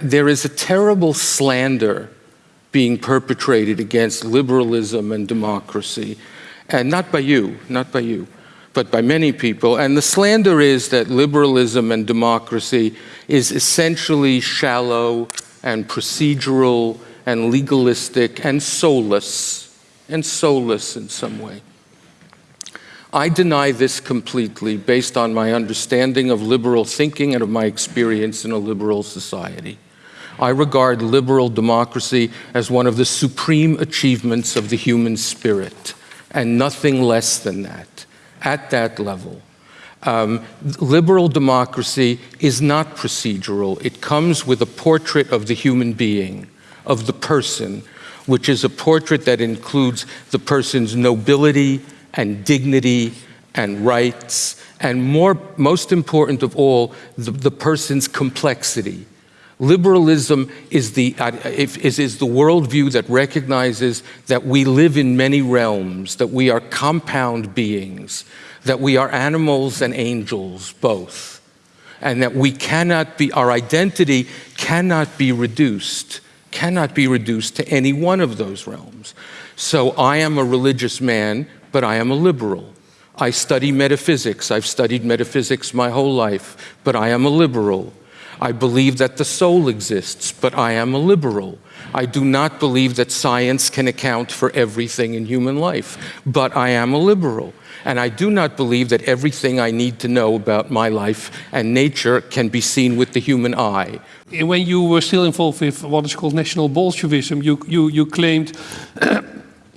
There is a terrible slander being perpetrated against liberalism and democracy, and not by you, not by you, but by many people. And the slander is that liberalism and democracy is essentially shallow and procedural and legalistic and soulless, and soulless in some way. I deny this completely based on my understanding of liberal thinking and of my experience in a liberal society. I regard liberal democracy as one of the supreme achievements of the human spirit, and nothing less than that, at that level. Um, liberal democracy is not procedural. It comes with a portrait of the human being, of the person, which is a portrait that includes the person's nobility and dignity and rights, and more, most important of all, the, the person's complexity. Liberalism is the, uh, is, is the worldview that recognizes that we live in many realms, that we are compound beings, that we are animals and angels, both, and that we cannot be, our identity cannot be reduced, cannot be reduced to any one of those realms. So I am a religious man, but I am a liberal. I study metaphysics. I've studied metaphysics my whole life, but I am a liberal. I believe that the soul exists, but I am a liberal. I do not believe that science can account for everything in human life, but I am a liberal. And I do not believe that everything I need to know about my life and nature can be seen with the human eye. When you were still involved with what is called National Bolshevism, you, you, you claimed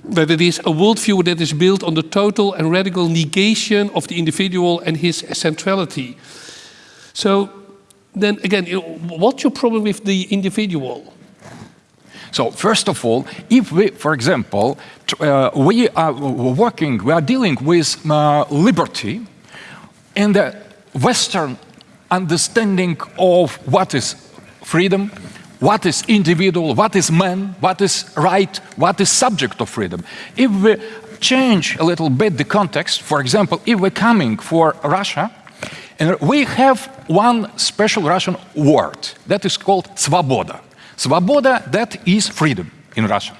that it is a worldview that is built on the total and radical negation of the individual and his centrality. So then again, what's your problem with the individual? So first of all, if we, for example, uh, we are working, we are dealing with uh, liberty in the Western understanding of what is freedom, what is individual, what is man, what is right, what is subject of freedom. If we change a little bit the context, for example, if we're coming for Russia, and we have one special Russian word that is called svoboda. Svoboda, that is freedom in Russian.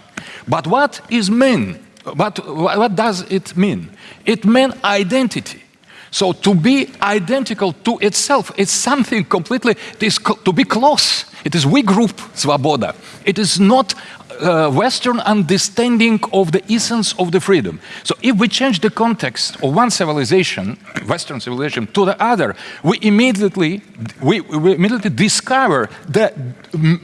But what is mean? But what does it mean? It means identity. So to be identical to itself is something completely, it is to be close. It is we group, svoboda. It is not uh, Western understanding of the essence of the freedom. So if we change the context of one civilization, Western civilization, to the other, we immediately, we, we immediately discover the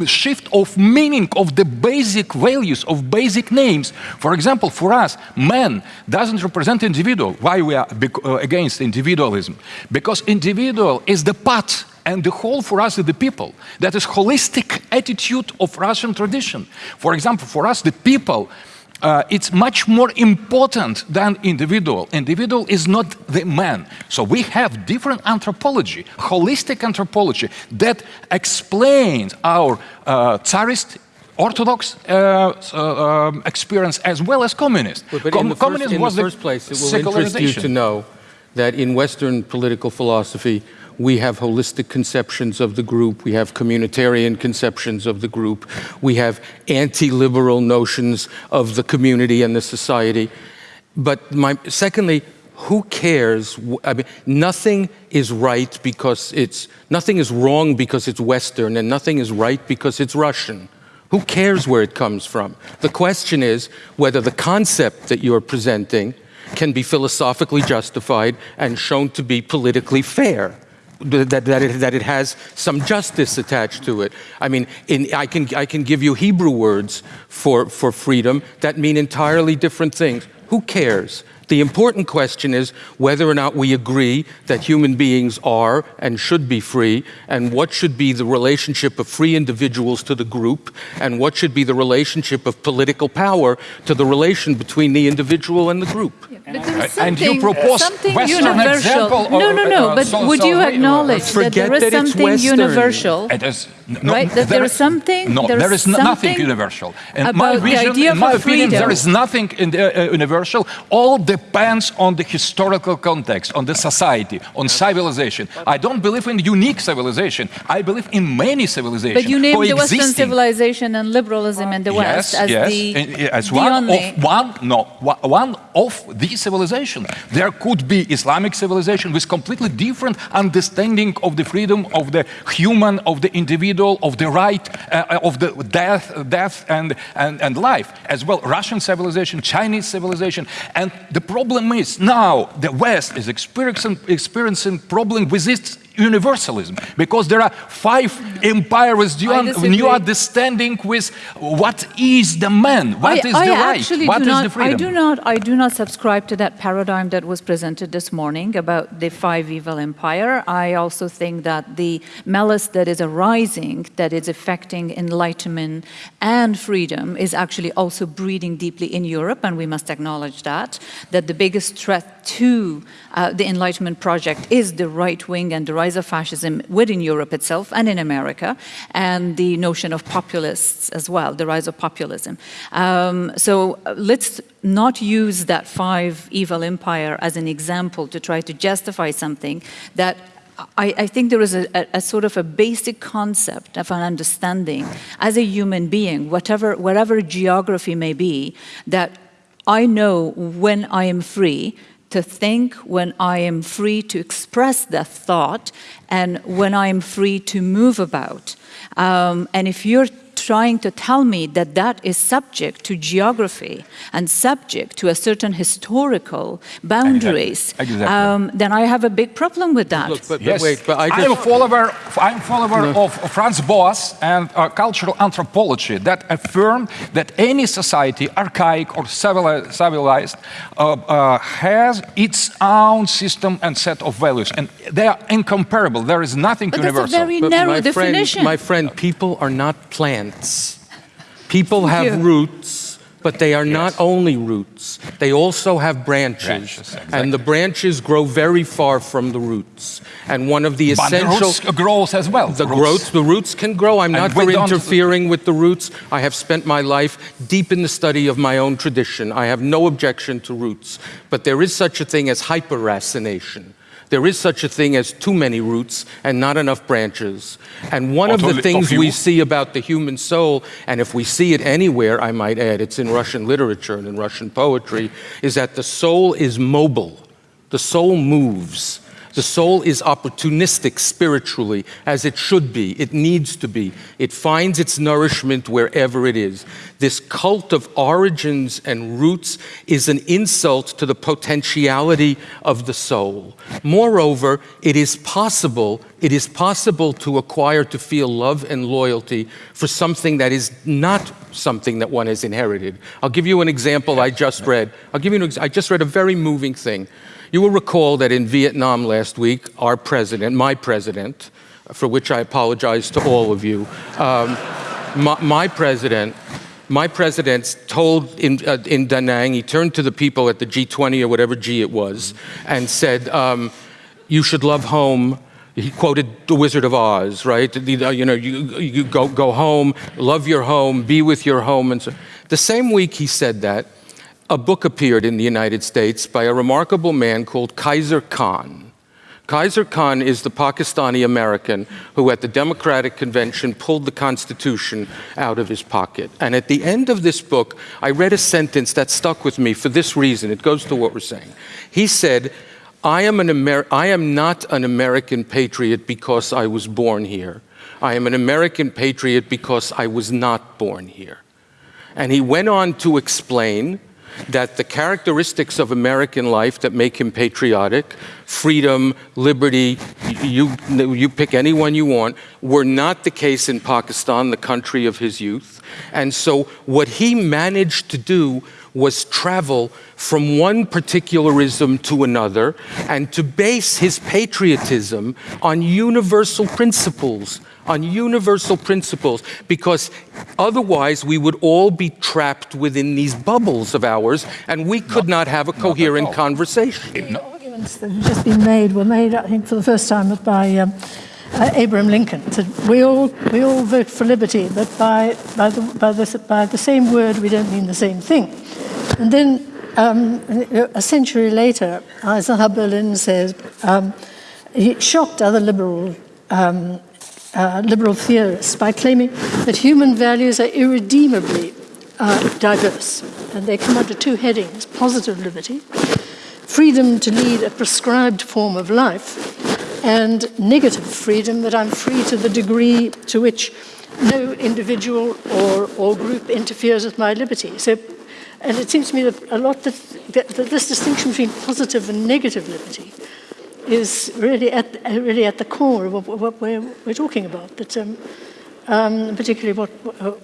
shift of meaning of the basic values, of basic names. For example, for us, man doesn't represent individual. Why we are uh, against individualism? Because individual is the part and the whole for us is the people. That is holistic attitude of Russian tradition. For example, for us, the people, uh, it's much more important than individual. Individual is not the man. So we have different anthropology, holistic anthropology that explains our uh, Tsarist Orthodox uh, uh, um, experience as well as communist. But, but Com in the first, was the first place, it will interest you to know that in Western political philosophy, we have holistic conceptions of the group, we have communitarian conceptions of the group, we have anti-liberal notions of the community and the society. But my, secondly, who cares? I mean, nothing is right because it's, nothing is wrong because it's Western and nothing is right because it's Russian. Who cares where it comes from? The question is whether the concept that you're presenting can be philosophically justified and shown to be politically fair that, that, it, that it has some justice attached to it. I mean, in, I, can, I can give you Hebrew words for, for freedom that mean entirely different things. Who cares? The important question is whether or not we agree that human beings are and should be free, and what should be the relationship of free individuals to the group, and what should be the relationship of political power to the relation between the individual and the group. But there is And you something, propose something Western universal. example no, no, no. uh, but so- would so you we- acknowledge that there is that it's something Western. universal? It is no, Right, that there is something- No, there there is is nothing universal. In my about the vision, idea in my a opinion, there freedom. is nothing in the, uh, universal. All depends on the historical context, on the society, on civilization. I don't believe in unique civilization. I believe in many civilizations. But you named the Western coexisting. civilization and liberalism in the West yes, as yes, the, and, as the one only. of one no one of the civilization. There could be Islamic civilization with completely different understanding of the freedom of the human, of the individual, of the right, uh, of the death, death and, and and life as well. Russian civilization, Chinese civilization, and the problem is now the West is experiencing experiencing problem with this universalism because there are five empires. Do you, I un- you understanding with what is the man, What is I, the I right, what is not, the freedom. I do not. I do not subscribe to that paradigm that was presented this morning about the five evil empire. I also think that the malice that is arising, that is affecting enlightenment and freedom, is actually also breeding deeply in Europe, and we must acknowledge that. That the biggest threat to uh, the Enlightenment project is the right wing and the rise of fascism within Europe itself and in America, and the notion of populists as well, the rise of populism. Um, so uh, let's not use that five evil empire as an example to try to justify something that I, I think there is a, a, a sort of a basic concept of an understanding as a human being, whatever, whatever geography may be, that I know when I am free to think, when I am free to express that thought, and when I am free to move about. Um, and if you're trying to tell me that that is subject to geography and subject to a certain historical boundaries, Exactly. Um, then I have a big problem with that. Look, but, but wait, but I I'm a follower. I'm follower of Franz Boas and uh, cultural anthropology that affirm that any society, archaic or civilized, uh, uh, has its own system and set of values, and they are incomparable. There is nothing But that's a universal. very but narrow my definition. Friend, my friend, people are not plants. People have you. roots, but they are not only roots. They also have branches. Branches, exactly. And the branches grow very far from the roots. And one of the but the essential... roots grows as well. The Roots. roots, the roots can grow. I'm And not for don't- interfering with the roots. I have spent my life deep in the study of my own tradition. I have no objection to roots. But there is such a thing as hyperracination. There is such a thing as too many roots and not enough branches. And one of the things we see about the human soul, and if we see it anywhere, I might add, it's in Russian literature and in Russian poetry, is that the soul is mobile. The soul moves. The soul is opportunistic spiritually, as it should be. It needs to be. It finds its nourishment wherever it is. This cult of origins and roots is an insult to the potentiality of the soul. Moreover, it is possible, it is possible to acquire, to feel love and loyalty for something that is not something that one has inherited. I'll give you an example I just read. I'll give you an I just read a very moving thing. You will recall that in Vietnam last week, our president, my president, for which I apologize to all of you, um, my, my president, my president told in, uh, in Da Nang, he turned to the people at the G20 or whatever G it was, and said, um, "You should love home." He quoted The Wizard of Oz, right? You know, you, you go go home, love your home, be with your home, and so. The same week he said that, a book appeared in the United States by a remarkable man called Khizr Khan. Khizr Khan is the Pakistani American who, at the Democratic Convention, pulled the Constitution out of his pocket. And at the end of this book, I read a sentence that stuck with me for this reason. It goes to what we're saying. He said, I am, an Amer- I am not an American patriot because I was born here. I am an American patriot because I was not born here. And he went on to explain that the characteristics of American life that make him patriotic, freedom, liberty, you, you pick any one you want, were not the case in Pakistan, the country of his youth. And so what he managed to do was travel from one particularism to another and to base his patriotism on universal principles, on universal principles, because otherwise we would all be trapped within these bubbles of ours and we could not, have a coherent conversation. The arguments that have just been made were made, I think, for the first time by um, uh, Abraham Lincoln. That we all we all vote for liberty, but by by the by the by the same word we don't mean the same thing. And then um, a century later, Isaiah Berlin says um, he shocked other liberal. Um, uh, liberal theorists by claiming that human values are irredeemably uh, diverse, and they come under two headings: positive liberty, freedom to lead a prescribed form of life, and negative freedom that I'm free to the degree to which no individual or, or group interferes with my liberty. So, and it seems to me that a lot that, that, that this distinction between positive and negative liberty is really at, really at the core of what, we're, we're talking about. That, um, um, particularly what,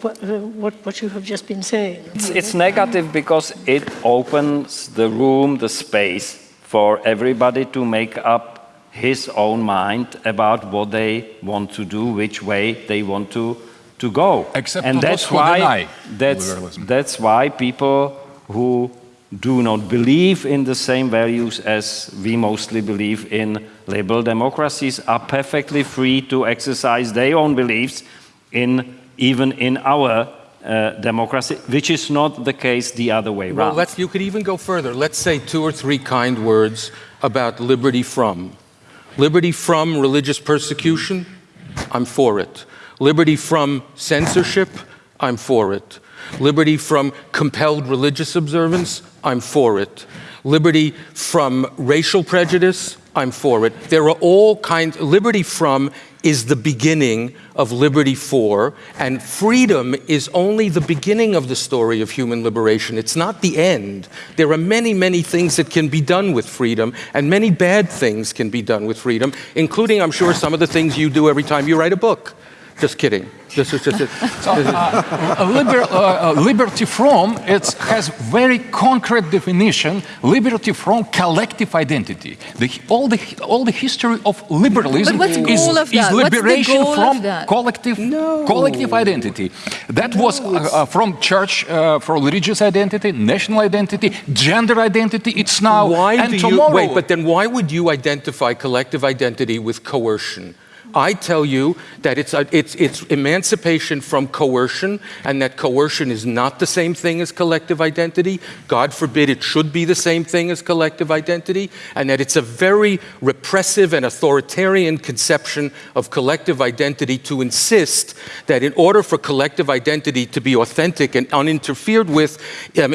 what, what, what you have just been saying. It's, it's negative because it opens the room, the space for everybody to make up his own mind about what they want to do, which way they want to, to go. Except and that's why deny that's, liberalism. that's why people who do not believe in the same values as we mostly believe in liberal democracies are perfectly free to exercise their own beliefs in even in our uh, democracy, which is not the case the other way Well, around. let's, you could even go further. Let's say two or three kind words about liberty from. Liberty from religious persecution, I'm for it. Liberty from censorship, I'm for it. Liberty from compelled religious observance, I'm for it. Liberty from racial prejudice, I'm for it. There are all kinds, liberty from is the beginning of liberty for, and freedom is only the beginning of the story of human liberation. It's not the end. There are many, many things that can be done with freedom, and many bad things can be done with freedom, including, I'm sure, some of the things you do every time you write a book. Just kidding. This is just. Uh, liber, uh, uh, liberty from it has very concrete definition. Liberty from collective identity. The, all the all the history of liberalism what's is, goal of is that? What's the liberation goal of from that? collective No. collective identity. That was uh, uh, from church, uh, from religious identity, national identity, gender identity. It's now why and do tomorrow. you wait? But then why would you identify collective identity with coercion? I tell you that it's, a, it's, it's emancipation from coercion, and that coercion is not the same thing as collective identity. God forbid it should be the same thing as collective identity, and that it's a very repressive and authoritarian conception of collective identity to insist that in order for collective identity to be authentic and uninterfered with, um,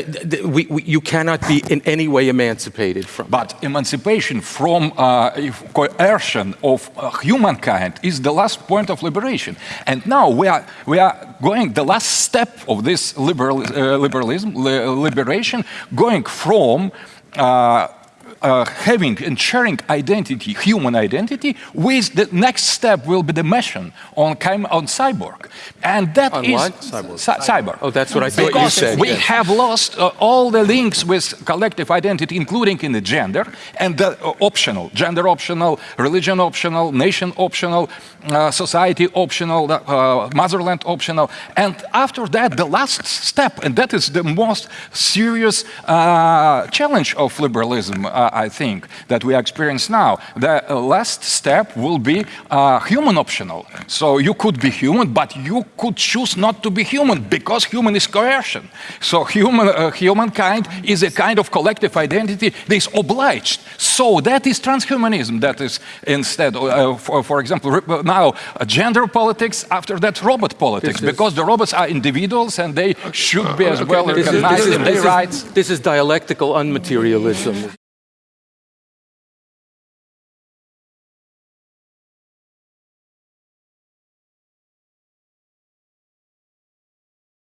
we, we, you cannot be in any way emancipated from. But emancipation from uh, coercion of uh, humankind is the last point of liberation. And now we are, we are going the last step of this liberal, uh, liberalism, li- liberation, going from uh, uh, having and sharing identity, human identity, with the next step will be the mission on, on cyborg. And that On is what? Cy- cyborg. Oh, that's what I thought you said, we yes. have lost uh, all the links with collective identity, including in the gender, and the uh, optional, gender optional, religion optional, nation optional, uh, society optional, uh, motherland optional. And after that, the last step, and that is the most serious uh, challenge of liberalism, uh, I think, that we experience now. The uh, last step will be uh, human optional. So you could be human, but you could choose not to be human because human is coercion. So human, uh, humankind is a kind of collective identity that is obliged. So that is transhumanism. That is instead, uh, for, for example, now uh, gender politics, after that robot politics, This because the robots are individuals and they should be as well recognized in their rights. This is dialectical unmaterialism.